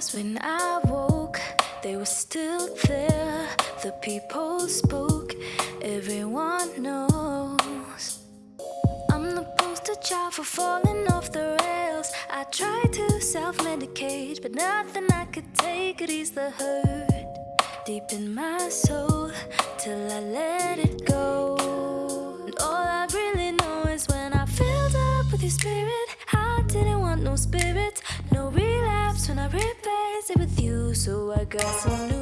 stars when I woke, they were still there. The people spoke, everyone knows. I'm the poster child for falling off the rails. I tried to self medicate, but nothing I could take could ease the hurt deep in my soul till I let it go. And all I really know is when I filled up with your spirit, I didn't want no no I it with you. So I got some new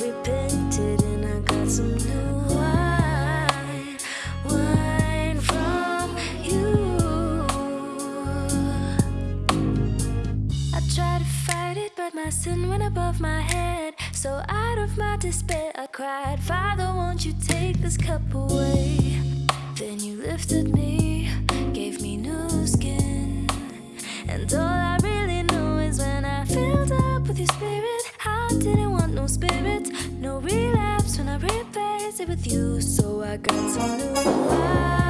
repented and I got some new wine, wine from you. I tried to fight it, but my sin went above my head. So out of my despair, I cried, Father, won't you take this cup away? Then you lifted me, replaced with you. So I got some new wine.